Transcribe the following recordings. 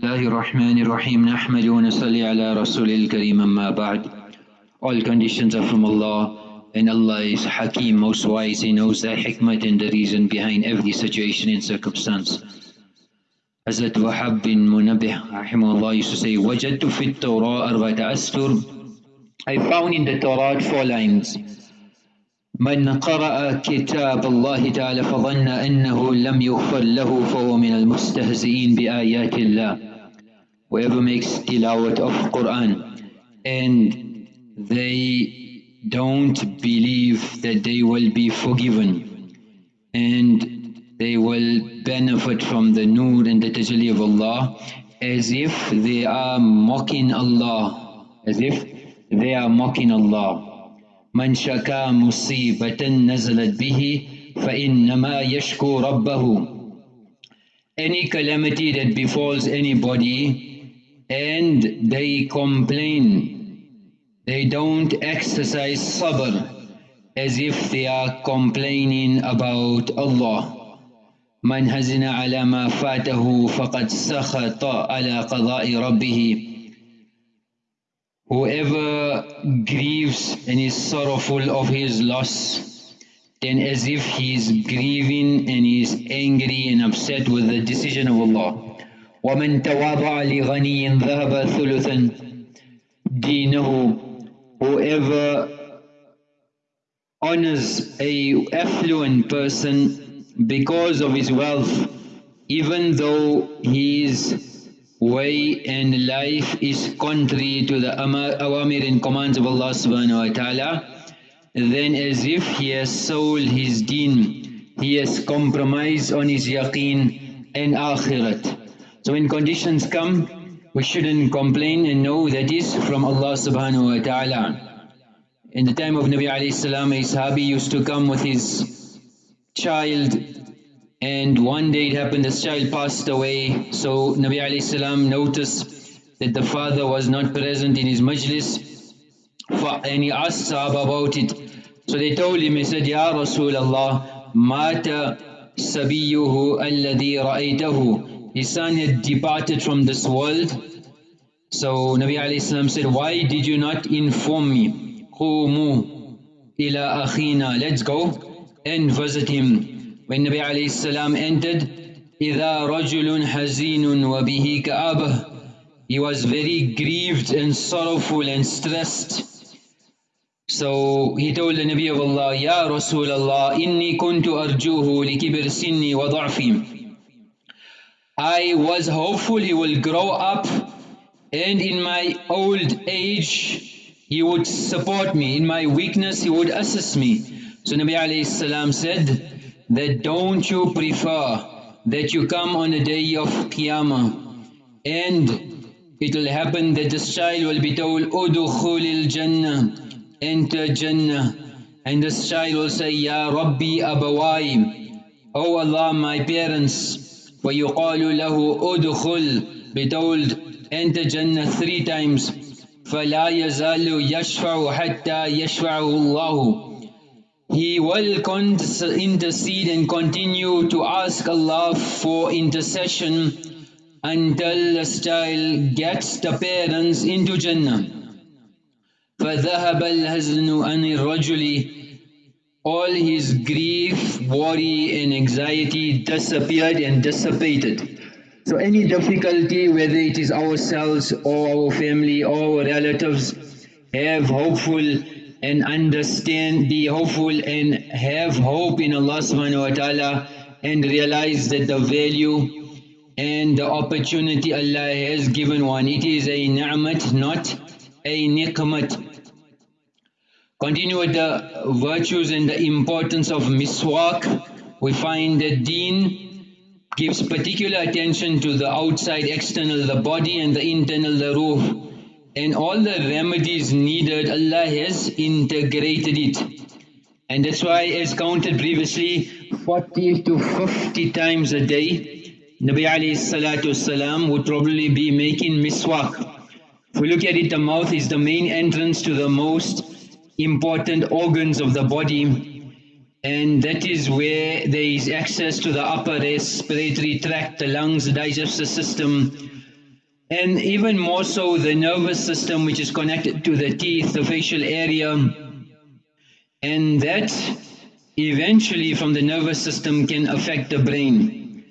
الله الرحمن الرحيم نحمد ونصلي على رسول الكريم أما بعد All conditions are from Allah and Allah is Hakim, most wise, He knows the hikmah and the reason behind every situation and circumstance. Hazrat Wahab bin Munabih rahimahullah used to say, وَجَدْتُ فِي التَّوْرَىٰ أَرْبَةَ أَسْتُرٍ I found in the Torah four lines. من قرأ كتاب الله تعالى فظن أنه لم يغفر له فهو من المستهزئين بآيات الله whoever makes tilawat of Quran and they don't believe that they will be forgiven and they will benefit from the nur and the tajalli of Allah as if they are mocking Allah as if they are mocking Allah من شكا مصيبة نزلت به فإنما يشكو ربه Any calamity that befalls anybody and they complain, they don't exercise sabr as if they are complaining about Allah. من هزن على ما فاته فقد سخط على قضاء ربه Whoever grieves and is sorrowful of his loss, then as if he is grieving and he is angry and upset with the decision of Allah. وَمَنْ تَوَاضَعَ لِغَنِيٍّ ذَهَبَ ثُلُثًا دِينَهُ Whoever honors a affluent person because of his wealth, even though he is way and life is contrary to the awamir and commands of Allah subhanahu wa ta'ala, then as if he has sold his deen, he has compromised on his yaqeen and akhirat. So when conditions come, we shouldn't complain and know that is from Allah subhanahu wa ta'ala. In the time of Nabi alayhi salam, a sahabi used to come with his child and one day it happened this child passed away. So Nabi alayhi salam noticed that the father was not present in his majlis and he asked Sahaba about it. So they told him he said Ya Rasulullah mata sabiyuhu alladhi ra'aytahu his son had departed from this world so Nabi alayhi salam said why did you not inform me qumu ila akhina let's go and visit him when Nabi alayhi salam entered, إِذَا رَجُلٌ حَزِينٌ وَبِهِ كَآبَةٌ He was very grieved and sorrowful and stressed. So he told the Nabi of Allah, Ya Rasulullah, inni kuntu arjuhu likibir sinni wa da'fi. I was hopeful he will grow up and in my old age he would support me, in my weakness he would assist me. So Nabi alayhi salam said, that don't you prefer that you come on the day of Qiyamah and it will happen that this child will be told, Udukhulil Jannah, enter Jannah. And this child will say, Ya Rabbi Abawai, O Allah, my parents. وَيُقَالُ لَهُ أُدْخُلْ Be told, enter Jannah three times. فَلَا يَزَالُ يَشْفَعُ حَتَّى يَشْفَعُهُ اللَّهُ he will intercede and continue to ask Allah for intercession until the child gets the parents into Jannah. فَذَهَبَ الْهَزْنُ عَنِ الرَّجُلِ All his grief, worry and anxiety disappeared and dissipated. So any difficulty, whether it is ourselves or our family or our relatives, have hopeful and understand, be hopeful and have hope in Allah subhanahu wa ta'ala and realize that the value and the opportunity Allah has given one. It is a ni'mat, not a niqmat. Continue with the virtues and the importance of miswak. We find that deen gives particular attention to the outside, external, the body and the internal, the ruh. And all the remedies needed Allah has integrated it. And that's why as counted previously 40 to 50 times a day Nabi alayhi salatu salam would probably be making miswak. If we look at it the mouth is the main entrance to the most important organs of the body and that is where there is access to the upper respiratory tract, the lungs, the digestive system and even more so the nervous system which is connected to the teeth, the facial area, and that eventually from the nervous system can affect the brain.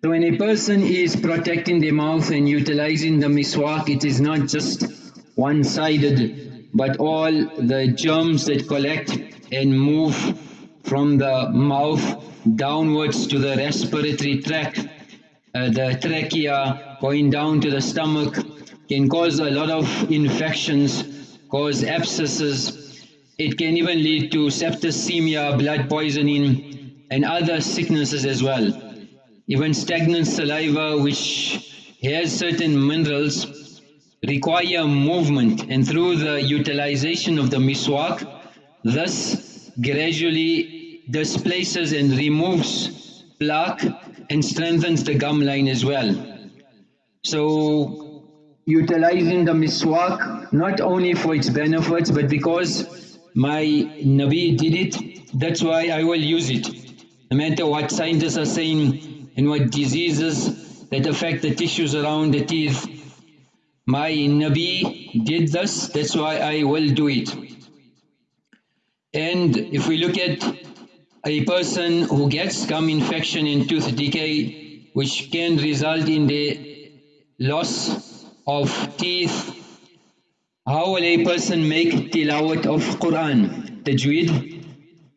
So when a person is protecting their mouth and utilizing the miswak, it is not just one-sided, but all the germs that collect and move from the mouth downwards to the respiratory tract, uh, the trachea going down to the stomach can cause a lot of infections, cause abscesses, it can even lead to septicemia, blood poisoning and other sicknesses as well. Even stagnant saliva which has certain minerals require movement and through the utilization of the miswak, thus gradually displaces and removes plaque and strengthens the gum line as well. So utilizing the miswak not only for its benefits but because my Nabi did it, that's why I will use it. No matter what scientists are saying and what diseases that affect the tissues around the teeth, my Nabi did this, that's why I will do it. And if we look at a person who gets gum infection and tooth decay, which can result in the loss of teeth how will a person make tilawat of Quran? Tajweed,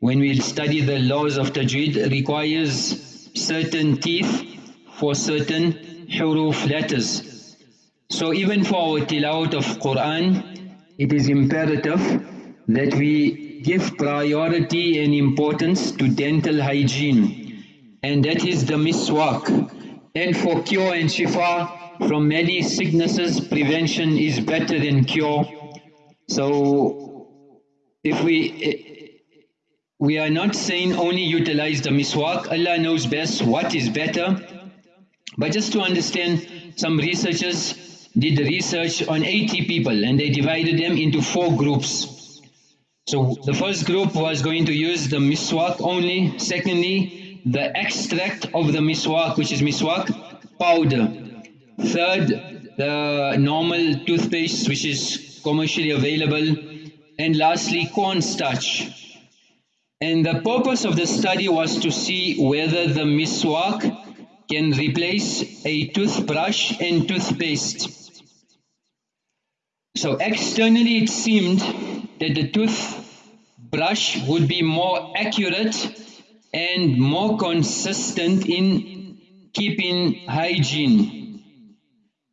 when we study the laws of Tajweed, requires certain teeth for certain huruf letters. So even for our tilawat of Quran, it is imperative that we give priority and importance to dental hygiene. And that is the miswak. And for cure and shifa, from many sicknesses, prevention is better than cure. So if we we are not saying only utilize the miswak, Allah knows best what is better. But just to understand, some researchers did the research on 80 people and they divided them into four groups. So the first group was going to use the miswak only. Secondly, the extract of the miswak, which is miswak powder. Third, the normal toothpaste which is commercially available. And lastly, cornstarch. And the purpose of the study was to see whether the miswak can replace a toothbrush and toothpaste. So externally it seemed that the toothbrush would be more accurate and more consistent in keeping hygiene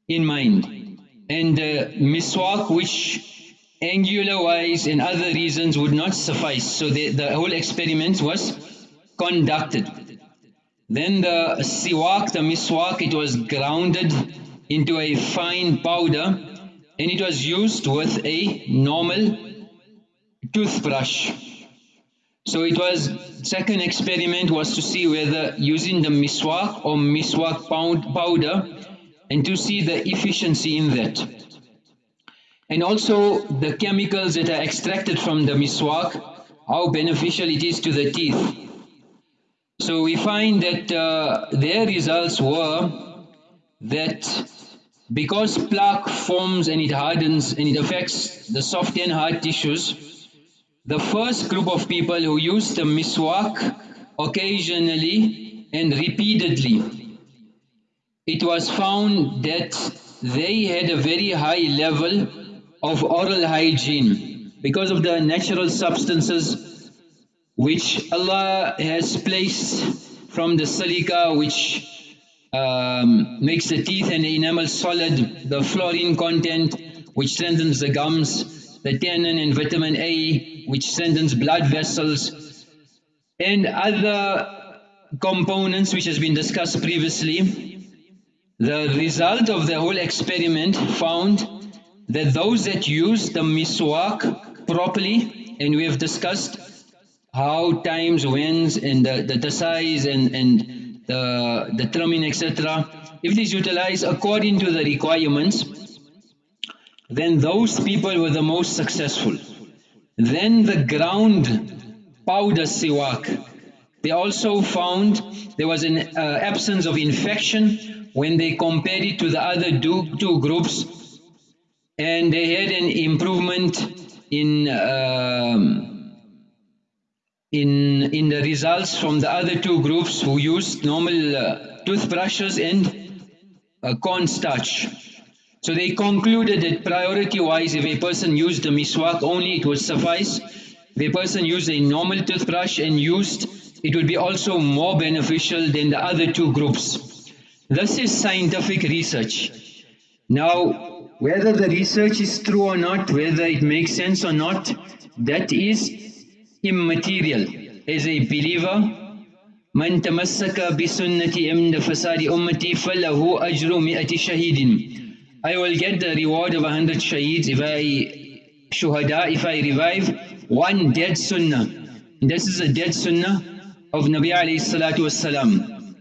in mind. And uh, miswak which angular wise and other reasons would not suffice. So the, the whole experiment was conducted. Then the siwak, the miswak, it was grounded into a fine powder and it was used with a normal toothbrush. So it was, second experiment was to see whether using the miswak or miswak powder and to see the efficiency in that. And also the chemicals that are extracted from the miswak, how beneficial it is to the teeth. So we find that uh, their results were that because plaque forms and it hardens and it affects the soft and hard tissues, the first group of people who used the miswak occasionally and repeatedly it was found that they had a very high level of oral hygiene because of the natural substances which Allah has placed from the silica which um, makes the teeth and the enamel solid, the fluorine content which strengthens the gums, the tannin and vitamin A which strengthens blood vessels and other components which has been discussed previously. The result of the whole experiment found that those that use the miswak properly, and we have discussed how times, whens, and the, the, the size and, and the, the trimming, etc. If it is utilized according to the requirements, then those people were the most successful. Then the ground powder siwak, They also found there was an uh, absence of infection when they compared it to the other two, two groups and they had an improvement in um, in in the results from the other two groups who used normal uh, toothbrushes and uh, cornstarch. So they concluded that priority-wise, if a person used the miswak only, it would suffice. If a person used a normal toothbrush and used, it would be also more beneficial than the other two groups. This is scientific research. Now, whether the research is true or not, whether it makes sense or not, that is immaterial. As a believer, من تمسك بسنة عند فساد أمتي فله أجر مئة شهيد I will get the reward of a hundred shaheeds if I shuhada, if I revive one dead sunnah. This is a dead sunnah of Nabi alayhi salatu wasalam.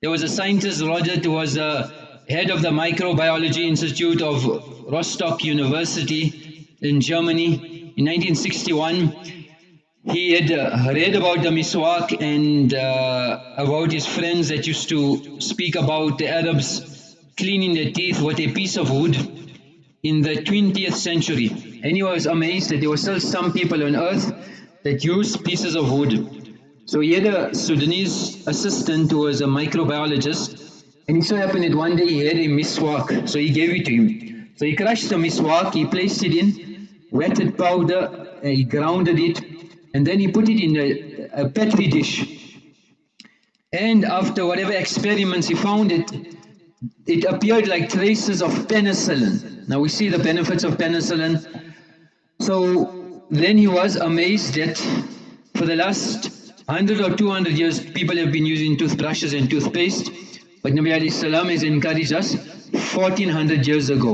There was a scientist, Roger, who was the head of the Microbiology Institute of Rostock University in Germany in 1961. He had uh, read about the miswak and uh, about his friends that used to speak about the Arabs cleaning their teeth with a piece of wood in the 20th century. And he was amazed that there were still some people on earth that used pieces of wood. So he had a Sudanese assistant who was a microbiologist and it so happened that one day he had a miswak, so he gave it to him. So he crushed the miswak, he placed it in wetted powder, he grounded it, and then he put it in a, a petri dish. And after whatever experiments he found it, it appeared like traces of penicillin. Now we see the benefits of penicillin. So then he was amazed that for the last 100 or 200 years people have been using toothbrushes and toothpaste but Nabi alayhi salam has encouraged us 1400 years ago.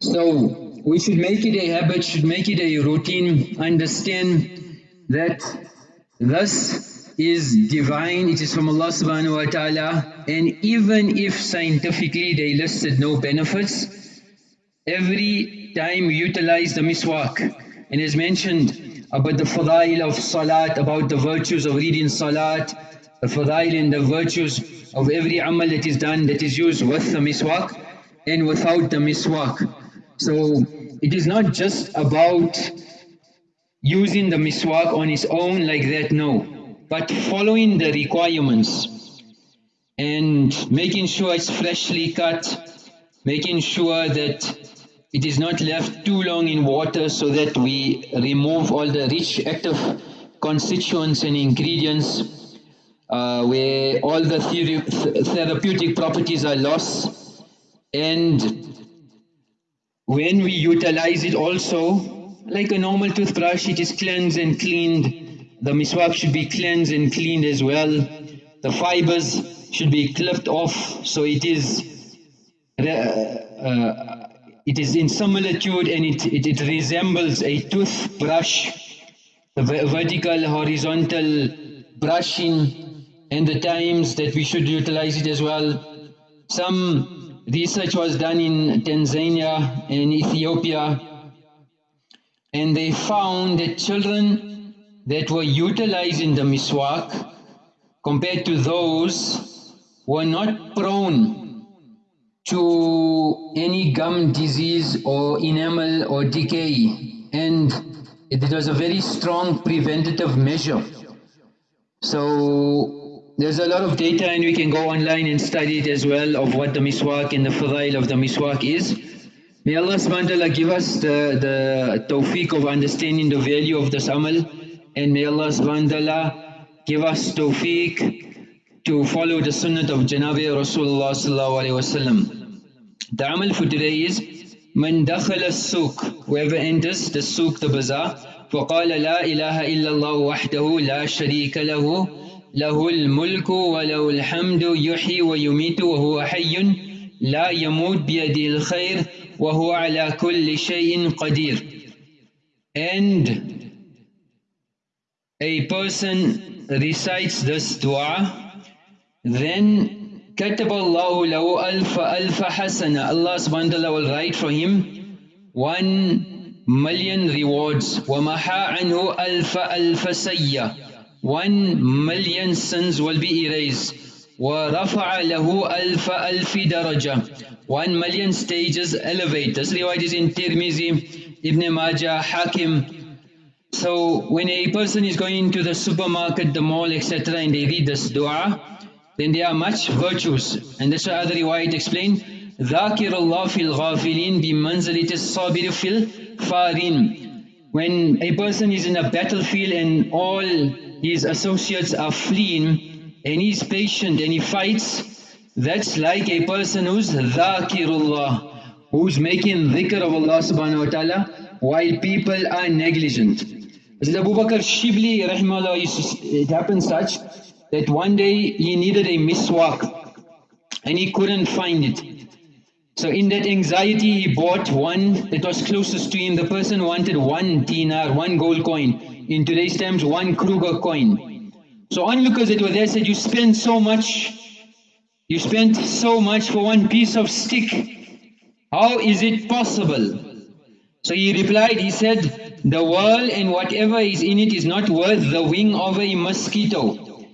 So we should make it a habit, should make it a routine, understand that thus is divine, it is from Allah subhanahu wa ta'ala and even if scientifically they listed no benefits, every time we utilize the miswak and as mentioned about the fadail of salat, about the virtues of reading salat, the fadail and the virtues of every amal that is done that is used with the miswak and without the miswak. So it is not just about using the miswak on its own like that, no. But following the requirements and making sure it's freshly cut, making sure that it is not left too long in water so that we remove all the rich active constituents and ingredients uh, where all the th therapeutic properties are lost. And when we utilize it also like a normal toothbrush it is cleansed and cleaned the miswak should be cleansed and cleaned as well. The fibers should be clipped off so it is uh, uh, it is in similitude and it, it, it resembles a toothbrush, the vertical, horizontal brushing and the times that we should utilize it as well. Some research was done in Tanzania and Ethiopia and they found that children that were utilized in the miswak compared to those were not prone to any gum disease or enamel or decay and it was a very strong preventative measure. So there's a lot of data and we can go online and study it as well of what the miswak and the fadail of the miswak is. May Allah subhanahu give us the, the tawfiq of understanding the value of this amal and may Allah subhanahu give us tawfiq to follow the sunnah of Janabi Rasulullah sallallahu alayhi wasallam. The amal for today is Man dakhala suq, whoever enters the suq, the bazaar, فقال لا إله إلا الله وحده لا شريك له له الملك وله الحمد يحيي ويميت وهو حي لا يموت بيده الخير وهو على كل شيء قدير and a person recites this dua, then كتب الله له ألف ألف حسنة Allah subhanahu wa ta'ala will write for him one million rewards ومحى عنه ألف ألف سيئة one million sins will be erased. وَرَفَعَ لَهُ أَلْفَ أَلْفِ دَرَجَةٍ One million stages elevate. This riwayat is in Tirmizi, Ibn Majah, Hakim. So when a person is going to the supermarket, the mall, etc. and they read this dua, then there are much virtues. And that's why other riwayat explain, ذَاكِرُ اللَّهِ فِي الْغَافِلِينَ بِمَنْزَلِةِ الصَّابِرِ فِي الْفَارِينَ When a person is in a battlefield and all his associates are fleeing, and he's patient and he fights, that's like a person who's dhakirullah, who's making dhikr of Allah subhanahu wa ta'ala while people are negligent. As Abu Bakr Shibli rahimahullah, it happened such that one day he needed a miswak and he couldn't find it. So in that anxiety he bought one that was closest to him. The person wanted one dinar, one gold coin. In today's terms, one Kruger coin. So onlookers that were there said, you spent so much, you spent so much for one piece of stick. How is it possible? So he replied, he said, the world and whatever is in it is not worth the wing of a mosquito.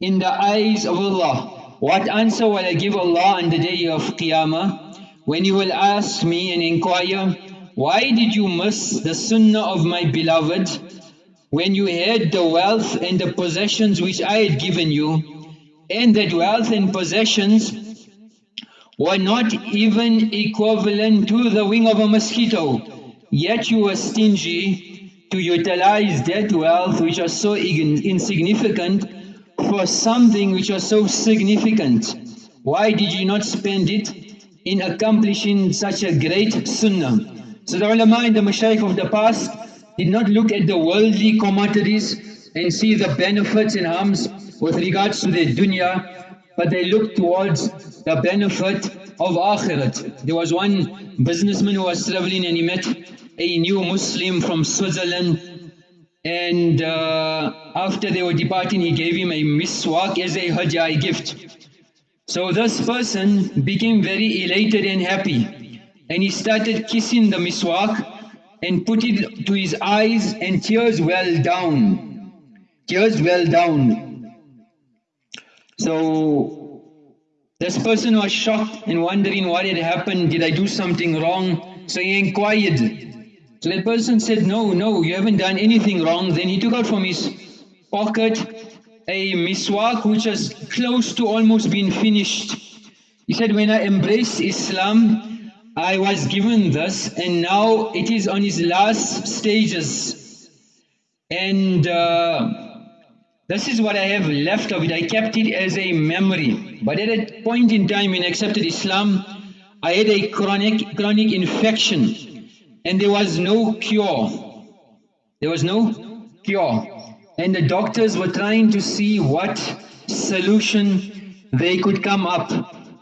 In the eyes of Allah, what answer will I give Allah on the day of Qiyamah? When you will ask me and inquire, why did you miss the sunnah of my beloved? When you had the wealth and the possessions which I had given you, and that wealth and possessions were not even equivalent to the wing of a mosquito, yet you were stingy to utilize that wealth which was so insignificant for something which was so significant. Why did you not spend it in accomplishing such a great sunnah? So the ulama and the mashaykh of the past did not look at the worldly commodities and see the benefits and harms with regards to their dunya, but they looked towards the benefit of akhirat. There was one businessman who was traveling and he met a new Muslim from Switzerland and uh, after they were departing he gave him a miswak as a hajjai gift. So this person became very elated and happy and he started kissing the miswak and put it to his eyes and tears well down. Tears well down. So this person was shocked and wondering what had happened, did I do something wrong? So he inquired. So that person said, no, no, you haven't done anything wrong. Then he took out from his pocket a miswak which was close to almost being finished. He said, when I embraced Islam, I was given this and now it is on its last stages and uh, this is what I have left of it. I kept it as a memory. But at a point in time when I accepted Islam, I had a chronic, chronic infection and there was no cure. There was no cure. And the doctors were trying to see what solution they could come up.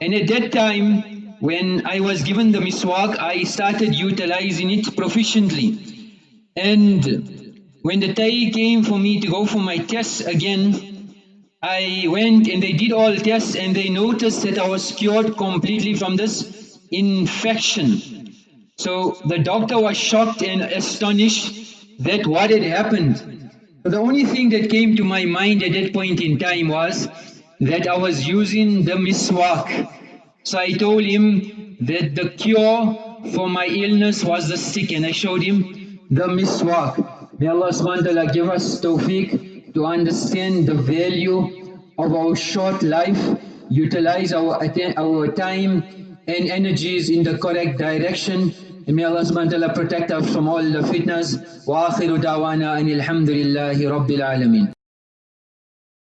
And at that time, when I was given the miswak, I started utilizing it proficiently. And when the time came for me to go for my tests again, I went and they did all tests and they noticed that I was cured completely from this infection. So the doctor was shocked and astonished that what had happened. So the only thing that came to my mind at that point in time was that I was using the miswak so I told him that the cure for my illness was the stick and I showed him the miswak. May Allah subhanahu wa ta'ala give us tawfiq to understand the value of our short life, utilize our, our time and energies in the correct direction. And may Allah subhanahu wa ta'ala protect us from all the fitnas. Wa akhiru da'wana anil hamdulillahi rabbil alameen.